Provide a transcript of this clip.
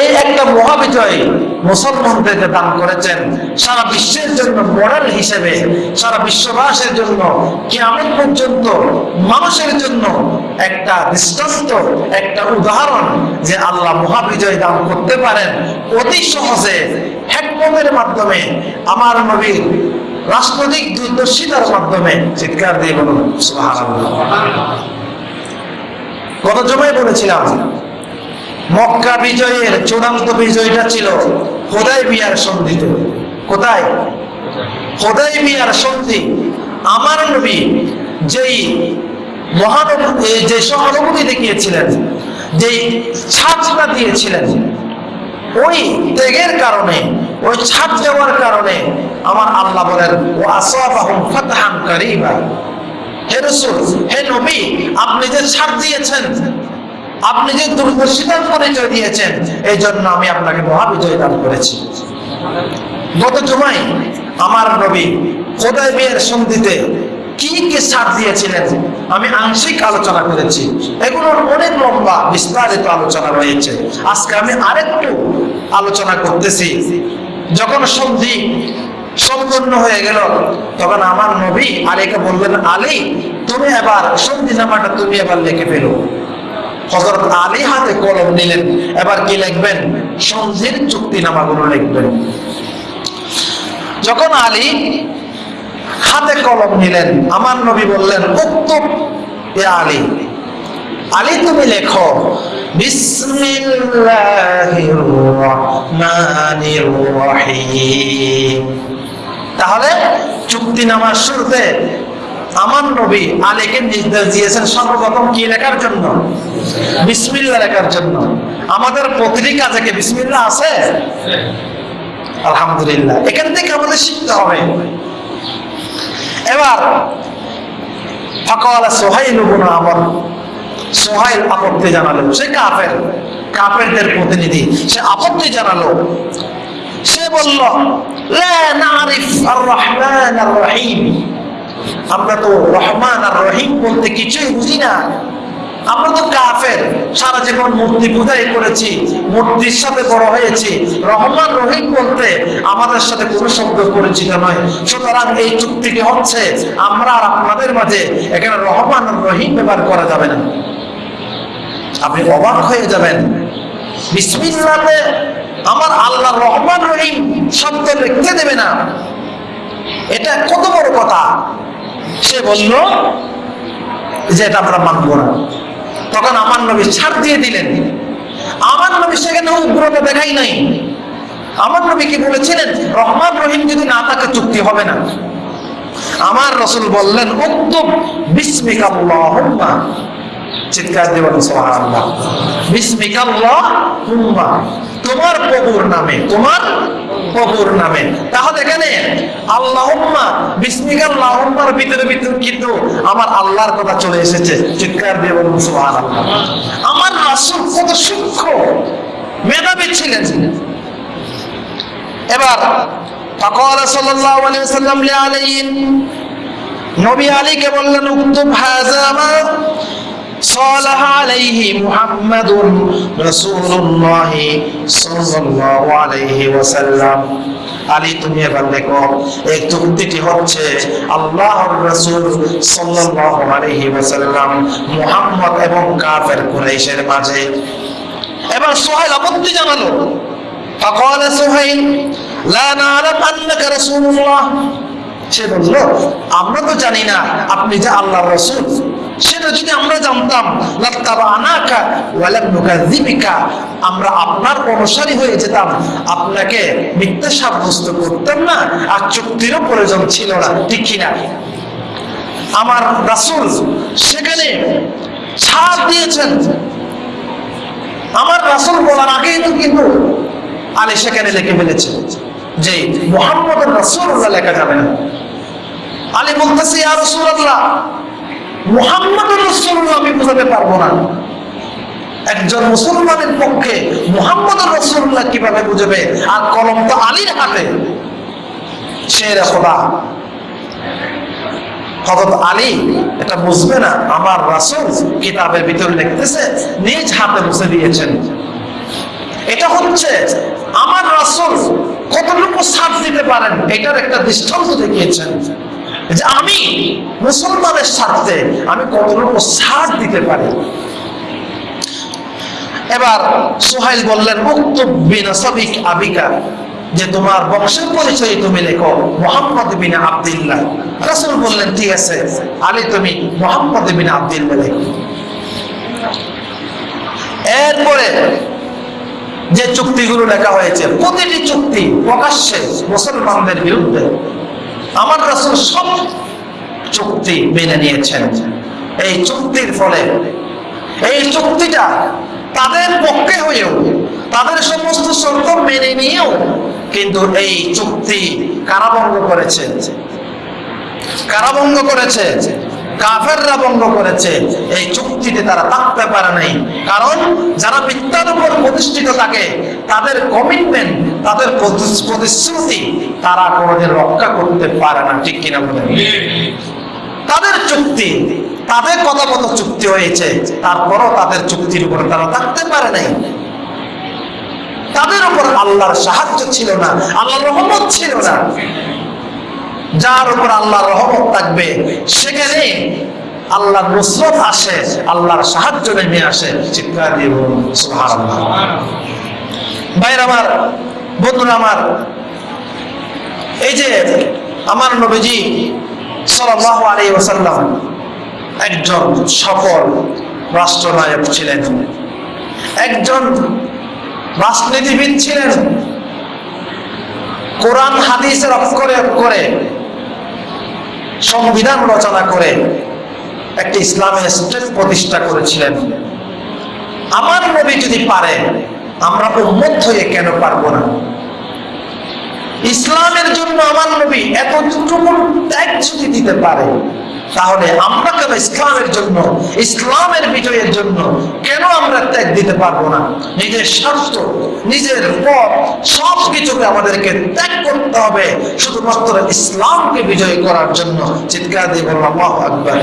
এই একটা মহাবিজয় মুসলমানদেরকে দান করেছেন। সারা বিশ্বের জন্য মডেল হিসেবে, সারা বিশ্ববাসের জন্য, কিয়ামত পর্যন্ত মানুষের জন্য একটা দৃষ্টান্ত একটা উদাহরণ যে আল্লাহ মহাবিজয় দান করতে পারেন। অতি সহজে হ্যাকমতের মাধ্যমে আমার নবীর রাজনৈতিক দূরদর্শিতার মাধ্যমে চিৎকার দিয়ে বলুন গত জমায় বলেছিলাম মক্কা বিজয়ের চূড়ান্ত বিজয়টা ছিল হোদাই বিয়ার সন্ধিতে কোথায়? হোদাই বিয়ার সন্ধি। আমার নবী যেই মহানব এই যে সহানুভূতি দেখিয়েছিলেন, যেই ছাড়টা দিয়েছিলেন, ওই ত্যাগের কারণে, ওই ছাড় দেওয়ার কারণে আমার আল্লাহ বলেন ও আসাবাহুম হে রাসূল, হে নবী, আপনি যে ছাড় দিয়েছেন আপনি যে দূরদর্শিতার পরিচয় দিয়েছেন এই জন্য আমি আপনাকে মহাবিজয় দান করেছি। গত জুমাই আমার নবী খোদাই বিয়ের সন্ধিতে কি কি ছাড় দিয়েছিলেন, আমি আংশিক আলোচনা করেছি। এগুলোর অনেক লম্বা, বিস্তারিত আলোচনা রয়েছে। আজকে আমি আরেকটু আলোচনা করতেছি। যখন সন্ধি সম্পূর্ণ হয়ে গেল, তখন আমার নবী আলীকে বললেন, আলী, তুমি এবার সন্ধি নামাটা তুমি এবার লিখে ফেলো। হজরত আলী হাতে কলম নিলেন। এবার কি লিখবেন? সন্ধির চুক্তিনামাগুলো লিখবেন। যখন আলী হাতে কলম নিলেন, আমার নবী বললেন এ আলী। আলী, তুমি লেখো তাহলে চুক্তিনামার শুরুতে আমার নবী আলীকে নির্দেশ দিয়েছেন সর্বপ্রথম কি লেখার জন্য? বিসমিল্লা জন্য। আমাদের বিসমিল্লা আছে? আলহামদুলিল্লাহ। এখান থেকে আমাদের শিখতে হবে। এবার, ফকাল সোহাইল সোহাইল আপত্তি জানালো। সে কাফের। কাফেরদের প্রতিনিধি। সে আপত্তি জানালো। সে বলল আমরা তো রহমান আর রহিম বলতে কিছুই বুঝি না। আমরা তো কাফের। সারা জীবন মূর্তি পূজাই করেছি? মূর্তির সাথে বড় হয়েছি। রহমান রহিম বলতে আমাদের সাথে কোনো শব্দ পরিচিত নয়। সুতরাং এই চুক্তিটি হচ্ছে, আমরা আর আপনাদের মাঝে এখানে রহমান রহিম ব্যবহার করা যাবে না। আপনি অবাক হয়ে যাবেন। বিসমিল্লাতে আমার আল্লাহ রহমান রহিম শব্দ লিখতে দেবে না। এটা কত বড় কথা? সে বলল যে এটা আমরা মানব না। তখন আমার নবী ছাড় দিয়ে দিলেন। আমার নবী সেখানে উগ্রতা দেখাই নাই। আমার নবী কি বলেছিলেন? রহমান রহিম যদি না থাকে, চুক্তি হবে না। আমার রসুল বললেন উত্তম বিস্মিকাল্লাহুম্মা। চিৎকার দেবেন সোহান বিস্মিকাল্লাহুম্মা। তোমার প্রভুর নামে তোমার প্রভুর নামে তাহলে এখানে আল্লাহুম্মা বিসমিকাল্লাহুম্মার ভিতরে ভিতরে কিন্তু আমার আল্লাহর কথা চলে এসেছে চিৎকার দিয়ে বলুন সুবহানাল্লাহ আমার রাসূল কত সূক্ষ্ম মেধাবী ছিলেন এবার فقال صلى الله عليه وسلم لعلي নবী আলীকে বললেন উক্তুব হাযা মা صالح عليه محمد رسول الله صلى الله عليه وسلم আলী তুমি এবার দেখো এই চুক্তিটি হচ্ছে আল্লাহর রাসূল সাল্লাল্লাহু আলাইহি ওয়াসাল্লাম মুহাম্মদ এবং কাফের কুরাইশের মাঝে এবার সোহেল আপত্তি জানালো فقال সোহেল لا نعلم انك رسول الله সে বলল আমরা তো জানি না আপনি যে আল্লাহর রাসূল সেটা যদি আমরা আপনাকে মিথ্যা সাব্যস্ত করতাম না, আর চুক্তিরও প্রয়োজন ছিল না, ঠিক আমার রাসূল সেখানে ছাড় দিয়েছেন। আমার রাসূল বলার আগেই তো কিন্তু আলী সেখানে লিখে ফেলেছে যে মোহাম্মদ রাসূলুল্লাহ লেখা যাবে না। আলী বলতেছে, ইয়া রাসূলুল্লাহ মোহাম্মদ রসুল্লাহ আমি বোঝাতে পারব না। একজন মুসলমানের পক্ষে মোহাম্মদ রসুল্লাহ কীভাবে বুঝবে? আর কলম তো আলীর হাতে। সে খোদা। হজরত আলী, এটা বুঝবে না, আমার রাসুল কিতাবের ভিতরে নিজ হাতে বসে দিয়েছেন। এটা হচ্ছে আমার রাসূল কতটুকু ছাড় দিতে পারেন, এটার একটা দৃষ্টান্ত দেখিয়েছেন। যে আমি মুসলমানের স্বার্থে আমি কতটুকু ছাড় দিতে পারি এবার সোহাইল বললেন উক্ত বিনাসাবিক আবিকা, যে তোমার বংশের পরিচয় তুমি লেখো, মোহাম্মদ বিন আব্দুল্লাহ। রাসূল বললেন, ঠিক আছে, আলী তুমি মোহাম্মদ বিন আব্দুল্লাহ লেখো। এরপরে যে চুক্তিগুলো লেখা হয়েছে, প্রতিটি চুক্তি প্রকাশ্যে মুসলমানদের বিরুদ্ধে। আমার রাসূল সব চুক্তি মেনে নিয়েছেন। এই চুক্তির ফলে, এই চুক্তিটা তাদের পক্ষে হয়েও, তাদের সমস্ত শর্ত মেনে নিয়েও কিন্তু এই চুক্তি কারাভঙ্গ করেছে। কারাভঙ্গ করেছে, কাফেররা ভঙ্গ করেছে। এই চুক্তিতে তারা থাকতে পারে নাই। কারণ যারা মিথ্যার উপর প্রতিষ্ঠিত থাকে তাদের কমিটমেন্ট তাদের প্রতিশ্রুতি তারা কোনোদিন রক্ষা করতে পারে না ঠিক কিনা বলেন? তাদের চুক্তি তাদের কথা মতো চুক্তি হয়েছে তারপরও তাদের চুক্তির উপর তারা থাকতে পারে নাই। তাদের উপর আল্লাহর সাহায্য ছিল না আল্লাহর রহমত ছিল না। যার উপর আল্লাহর রহমত থাকবে সেখানে আল্লাহর নুসরত আসে আল্লাহর সাহায্য নেমে আসে। চিৎকার দিয়ে বলুন সুবহানাল্লাহ। ভাইর আমার, বন্ধুরা আমার। এই যে আমার নবীজি আলাইহি ওয়াসাল্লাম একজন সফল রাষ্ট্রনায়ক ছিলেন। একজন রাজনীতিবিদ ছিলেন। কোরআন, হাদিসের অক্ষরে অক্ষরে সংবিধান রচনা করে একটি ইসলামের স্টেট প্রতিষ্ঠা করেছিলেন। আমার নবী যদি পারে আমরা উন্মত হয়ে কেন পারব না? ইসলামের জন্য আমার নবী এতটুকু ত্যাগ যদি দিতে পারে, তাহলে আমরা কেন ইসলামের জন্য, ইসলামের বিজয়ের জন্য কেন আমরা ত্যাগ দিতে পারব না? নিজের স্বার্থ, নিজের পথ সব কিছুকে আমাদেরকে ত্যাগ করতে হবে শুধুমাত্র ইসলামকে বিজয় করার জন্য। চিৎকার দিয়ে বললাম আকবর।